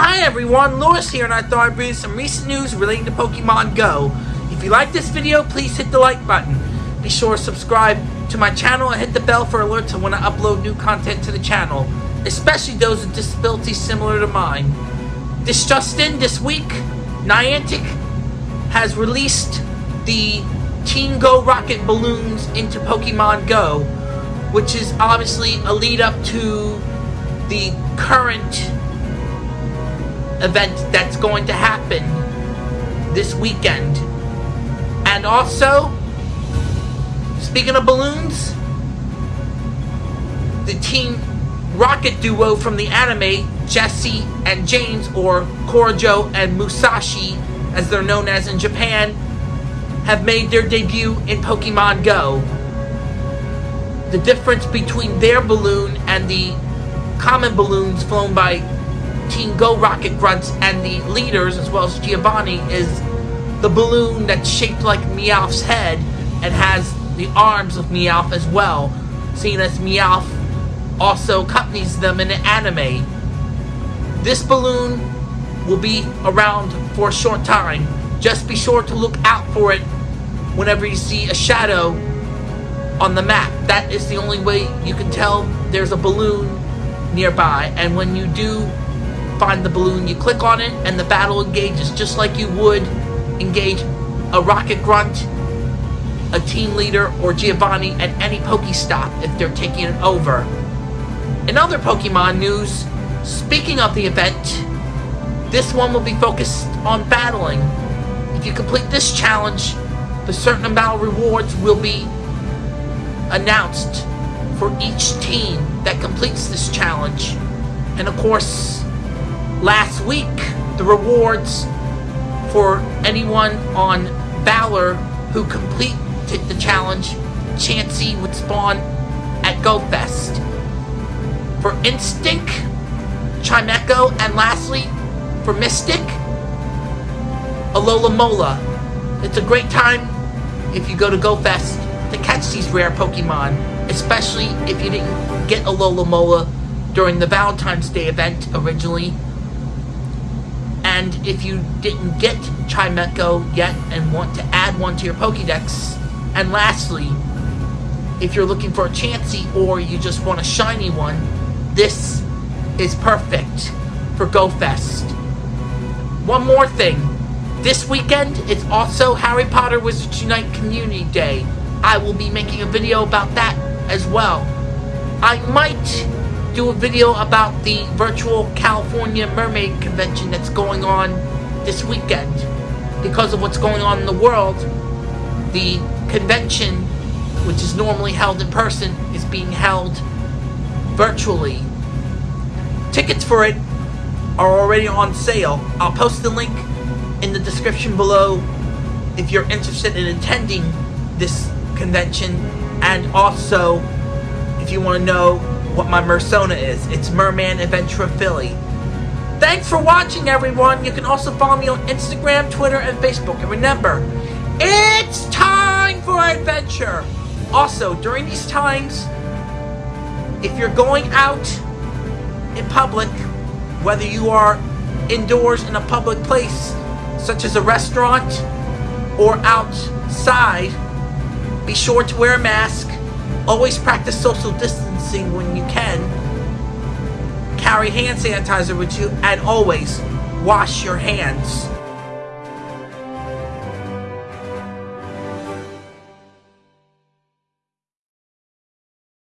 Hi everyone, Lewis here and I thought I'd bring you some recent news relating to Pokemon Go. If you like this video, please hit the like button. Be sure to subscribe to my channel and hit the bell for alerts when I upload new content to the channel, especially those with disabilities similar to mine. This just in, this week, Niantic has released the Team Go Rocket balloons into Pokemon Go, which is obviously a lead up to the current event that's going to happen this weekend. And also, speaking of balloons, the Team Rocket duo from the anime, Jessie and James, or Kojiro and Musashi, as they're known as in Japan, have made their debut in Pokemon Go. The difference between their balloon and the common balloons flown by Team Go Rocket Grunts and the leaders, as well as Giovanni, is the balloon that's shaped like Meowth's head and has the arms of Meowth as well, seeing as Meowth also accompanies them in the anime. This balloon will be around for a short time. Just be sure to look out for it whenever you see a shadow on the map. That is the only way you can tell there's a balloon nearby. And when you do find the balloon, you click on it and the battle engages just like you would engage a Rocket Grunt, a team leader, or Giovanni at any Pokestop if they're taking it over. In other Pokemon news, speaking of the event, this one will be focused on battling. If you complete this challenge, the certain amount of rewards will be announced for each team that completes this challenge. And of course, last week, the rewards for anyone on Valor who completed the challenge, Chansey would spawn at GoFest. For Instinct, Chimecho, and lastly, for Mystic, Alomomola. It's a great time if you go to GoFest to catch these rare Pokemon, especially if you didn't get Alomomola during the Valentine's Day event originally. And if you didn't get Chimecho yet and want to add one to your Pokedex. And lastly, if you're looking for a Chansey or you just want a shiny one, this is perfect for GoFest. One more thing. This weekend it's also Harry Potter Wizards Unite Community Day. I will be making a video about that as well. I might do a video about the virtual California Mermaid Convention that's going on this weekend. Because of what's going on in the world, the convention, which is normally held in person, is being held virtually. Tickets for it are already on sale. I'll post the link in the description below if you're interested in attending this convention and also if you want to know what my Mersona is. It's Merman Adventure Philly. Thanks for watching everyone. You can also follow me on Instagram, Twitter, and Facebook. And remember, it's time for adventure. Also, during these times, if you're going out in public, whether you are indoors in a public place, such as a restaurant or outside, be sure to wear a mask. Always practice social distancing when you can. Carry hand sanitizer with you and always wash your hands.